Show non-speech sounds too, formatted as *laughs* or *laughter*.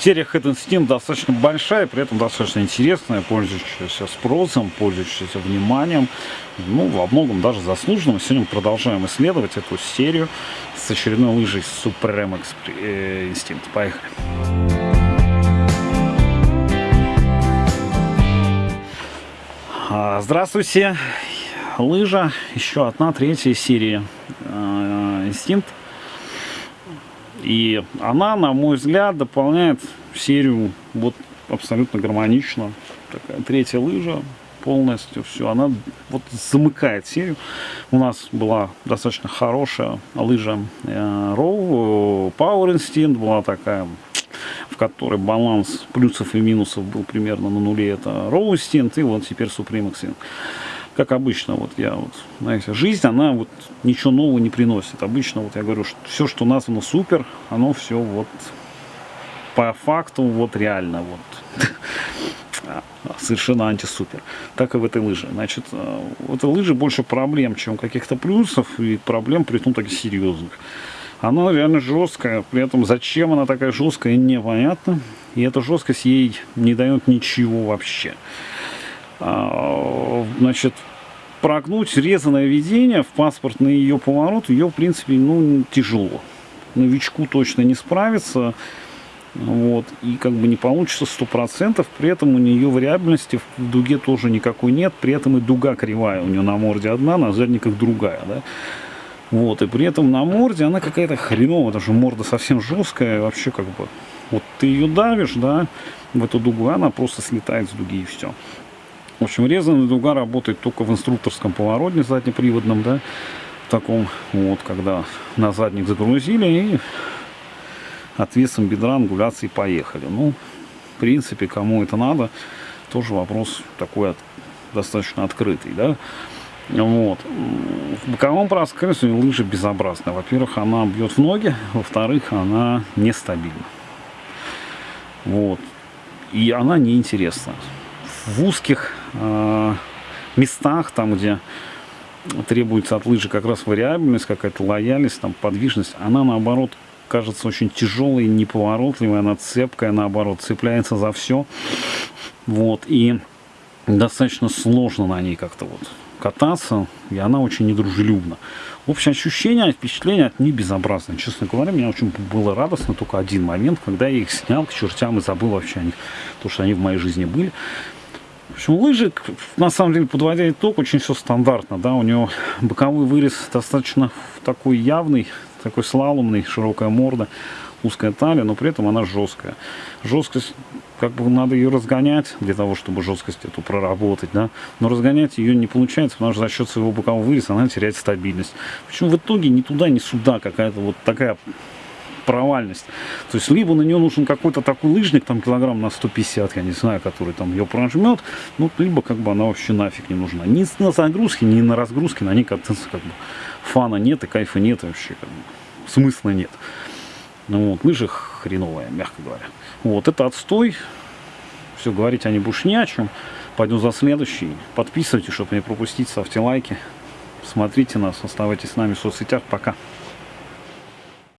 Серия Head Instinct достаточно большая, при этом достаточно интересная, пользующаяся спросом, пользующаяся вниманием. Ну, во многом даже заслуженным. Сегодня мы продолжаем исследовать эту серию с очередной лыжей Supreme э, Instinct. Поехали. А, здравствуйте. Лыжа, еще одна, третья серия Instinct. Э, и она, на мой взгляд, дополняет серию вот абсолютно гармонично. Такая третья лыжа полностью все. Она вот замыкает серию. У нас была достаточно хорошая лыжа э, Row, Power Instinct была такая в которой баланс плюсов и минусов был примерно на нуле. Это Row Instinct и вот теперь Supreme Instinct как обычно, вот я вот, знаете, жизнь, она вот ничего нового не приносит. Обычно вот я говорю, что все, что названо супер, оно все вот по факту вот реально вот *laughs* совершенно антисупер. Так и в этой лыже. Значит, э, в этой лыже больше проблем, чем каких-то плюсов, и проблем при том таких серьезных. Она реально жесткая, при этом зачем она такая жесткая, непонятно. И эта жесткость ей не дает ничего вообще. А, значит, прогнуть резаное ведение в паспортный ее поворот, ее, в принципе, ну, тяжело. Новичку точно не справится. Вот, и как бы не получится сто процентов. При этом у нее вариабельности в дуге тоже никакой нет. При этом и дуга кривая. У нее на морде одна, на задниках другая. Да? Вот, и при этом на морде она какая-то хреновая, даже морда совсем жесткая. Вообще как бы, вот ты ее давишь, да, в эту дугу, она просто слетает с дуги и все. В общем, резаная дуга работает только в инструкторском повороте заднеприводном, да, в таком вот, когда на задник загрузили и отвесом бедра ангуляции поехали. Ну, в принципе, кому это надо, тоже вопрос такой от, достаточно открытый, да. Вот. В боковом проскальзывании лыжа безобразная. Во-первых, она бьет в ноги, во-вторых, она нестабильна. Вот. И она неинтересна в узких э, местах, там, где требуется от лыжи как раз вариабельность, какая-то лояльность, там, подвижность, она, наоборот, кажется очень тяжелой, неповоротливой, она цепкая, наоборот, цепляется за все. Вот, и достаточно сложно на ней как-то вот кататься, и она очень недружелюбна. Общее ощущение, впечатление от нее безобразное. Честно говоря, мне очень было радостно только один момент, когда я их снял к чертям и забыл вообще о них, то, что они в моей жизни были. В общем, лыжи, на самом деле, подводя итог, очень все стандартно, да, у него боковой вырез достаточно такой явный, такой слаломный, широкая морда, узкая талия, но при этом она жесткая. Жесткость, как бы надо ее разгонять для того, чтобы жесткость эту проработать, да, но разгонять ее не получается, потому что за счет своего бокового выреза она теряет стабильность. Причем в итоге ни туда, ни сюда какая-то вот такая провальность. То есть либо на нее нужен какой-то такой лыжник, там килограмм на 150, я не знаю, который там ее прожмет, ну, либо как бы она вообще нафиг не нужна. Ни на загрузке, ни на разгрузке на ней кататься как бы фана нет и кайфа нет вообще, как бы, смысла нет. Ну вот, лыжи хреновая, мягко говоря. Вот, это отстой. Все, говорить они больше не о чем. Пойду за следующий. Подписывайтесь, чтобы не пропустить, ставьте лайки. Смотрите нас, оставайтесь с нами в соцсетях. Пока.